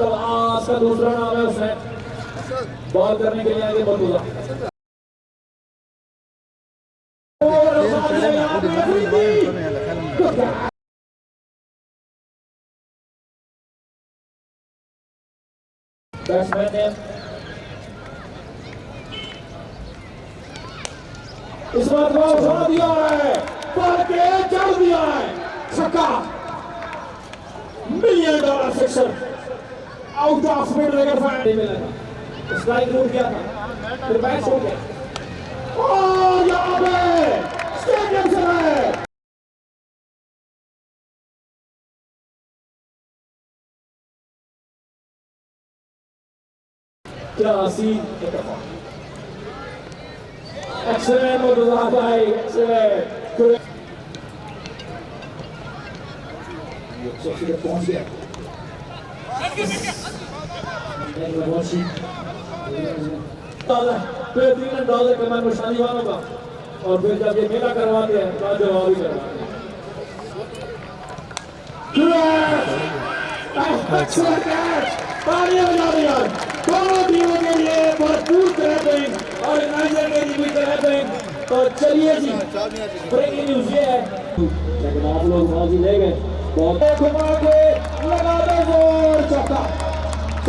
تو آج کا دوسرا نام ہے اس نے بال کرنے کے لیے آگے مرتضی بیٹسمین نے اس بات کو اٹھا دیا ہے۔ پڑھ کے چڑھ دیا ہے چھکا million dollar sixer ook de afgemiddelde ervaring in willen hebben. Dus blijf door de kerk. Erbij is Oh, jammer! Stik hem ze Ja, zie ik ervan. Extreem op de laag bij, extreem. Zo je. بہترین انداز ہے کمان مشانی والوں کا اور پھر جب یہ میلہ کرواتے ہیں تو جواب ہی کرواتے ہیں تالیاں بجا دیا دونوں ٹیموں کے لیے بھرپور کریپنگ اور نائجر کے لیے بھی کریپنگ تو چلیے جی بریکنگ نیوز یہ ہے لیکن آپ لوگ بازی لے گئے۔ بہت گھما کے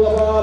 dua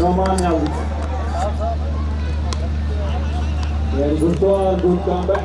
Noman dari very good ball good come back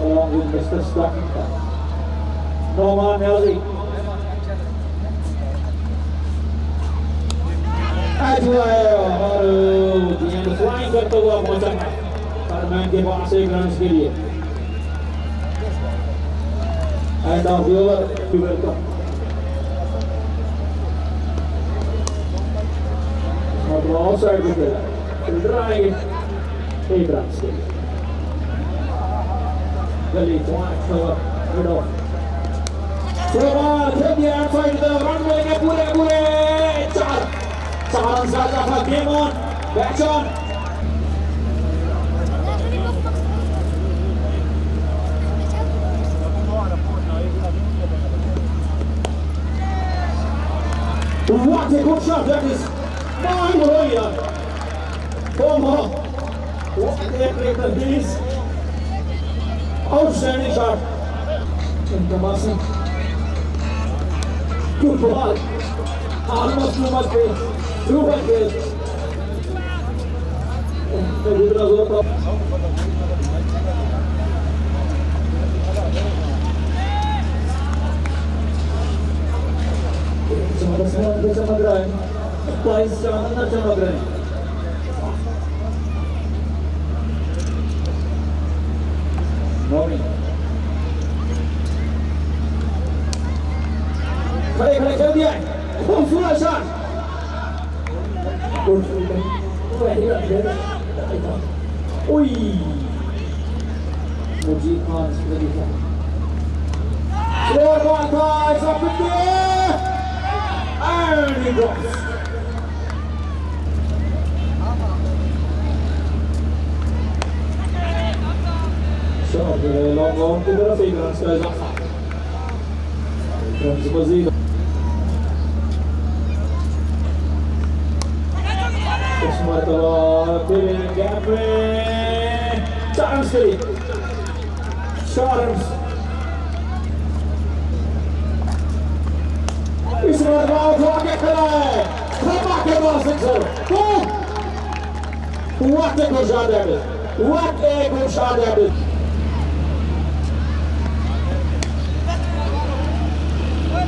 along with Mr. Stakita. Norman Ellie. Ajwayo, baru and our viewer to welcome. On the outside with the right, Abrahamson. The lead wide cover, good off. Selamat Sedia outside the runway Nebule Nebule Char Char saja Demon Back on Martin Kutschatjakis, como é que é outstanding shot. Inter Marcin. Good ball. Almost too much pace. Aproximando da chama grande, paisando na chama grande. Nome. Peraí, peraí, peraí, peraí. Vamos furar já. Ui. Muji Khan, Sri Lanka. Selamat datang, sampai jumpa. Amigos. Lång, lång på båda sidorna ska jag satsa. Bromsa på Charms Charms. What a good shot that is. What a good shot that is.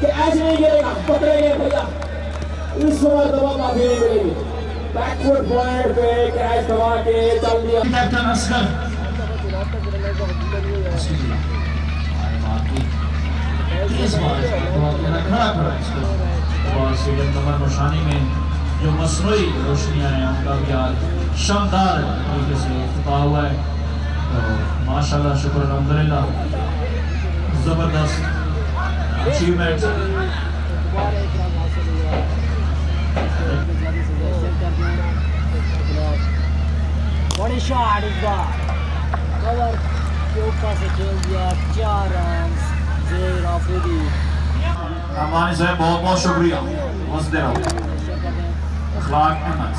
کہ ایسے نہیں گرے گا پکڑے گئے بھیا۔ اس مرتبہ معافی نہیں ملے گی بیک فٹ پوائنٹ پہ کیچ دبا کے چل دیا۔ کیپٹن اسکر اس بار بہت میرا کھڑا کھڑا اس کو۔ اور سیلن کمر نشانی میں جو مصنوعی روشنیاں ہیں ان کا بھی آج شاندار طریقے سے افتتاح ہوا ہے۔ تو ماشاءاللہ شکر الحمدللہ۔ زبردست۔ two minutes. What a shot is that? Cover, two passes, two runs, zero for the. Is a ball, most of real. What's the deal? Clark and Max.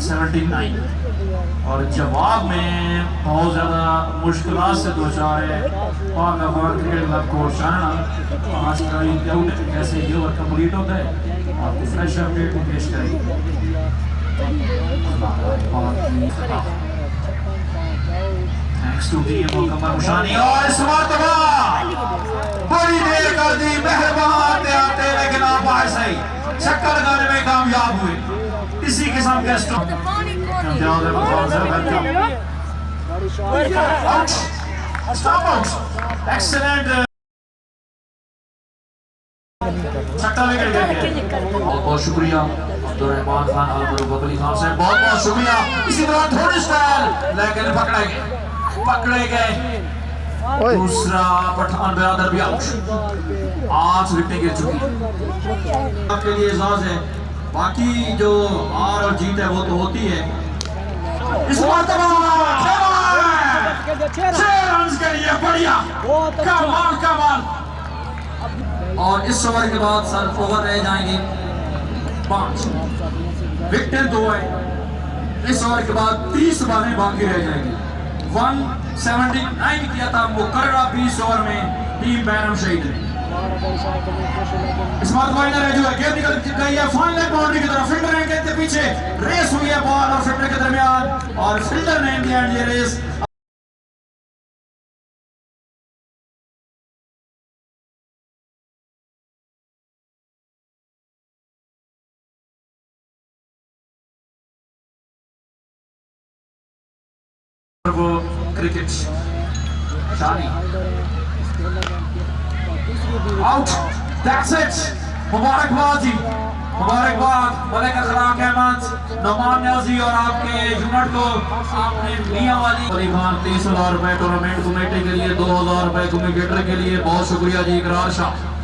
Seventy nine. اور جواب میں بہت زیادہ مشکلات سے دو چار ہے پاک افغان کرکٹ کلب کو جاننا آج کا یہ ڈاؤٹ کیسے یہ اوور کمپلیٹ ہوتا ہے آپ کو فریش اپڈیٹ بھی پیش کریں تھینکس ٹو ٹیم مکمل مشانی اور اس مرتبہ oh, بڑی دیر کر دی، مہربان، آتے آتے لیکن آپ آئے صحیح چکر لگانے میں کامیاب ہوئے۔ اسی قسم کے اسٹوک امتیاز ہے مفاظ ہے ویلکم بہت بہت شکریہ۔ عبدالرحمان خان عالمر ببلی خان سے بہت بہت شکریہ اسی طرح تھوڑی سٹائل لیکن پکڑے گئے پکڑے گئے دوسرا پٹھان برادر بھی آؤٹ آٹھ وکٹیں گر چکی آپ کے لیے اعزاز ہے باقی جو ہار اور جیت ہے وہ تو ہوتی ہے۔ اس مرتبہ چھ رنز کے لیے بڑھیا۔ کمال کمال اور اس اوور کے بعد سر اوور رہ جائیں گے۔ پانچ۔ وکٹیں دو ہیں۔ اس اوور کے بعد تیس بالیں باقی رہ جائیں گی۔ ون سیونٹی نائن کیا تھا، مقررہ بیس اوور میں ٹیم بینم شہید نے اس بات وائنر ہے جو ہے گیند نکل گئی ہے۔ فائنل باؤنڈری کی طرف فلڈر ہیں گیند کے پیچھے ریس ہوئی ہے بال اور فلڈر کے درمیان اور فلڈر نے انڈیا یہ ریس وہ کرکٹ شانی آؤٹ دیٹس اٹ مبارکباد جی مبارکباد ملک اخلاق احمد نعمان نیازی اور آپ کے یونٹ کو آپ نے میاں والی علی خان تیس ہزار روپے ٹورنامنٹ کمیٹی کے لیے، دو ہزار روپے کمیٹیٹر کے لیے، بہت شکریہ جی اقرار شاہ۔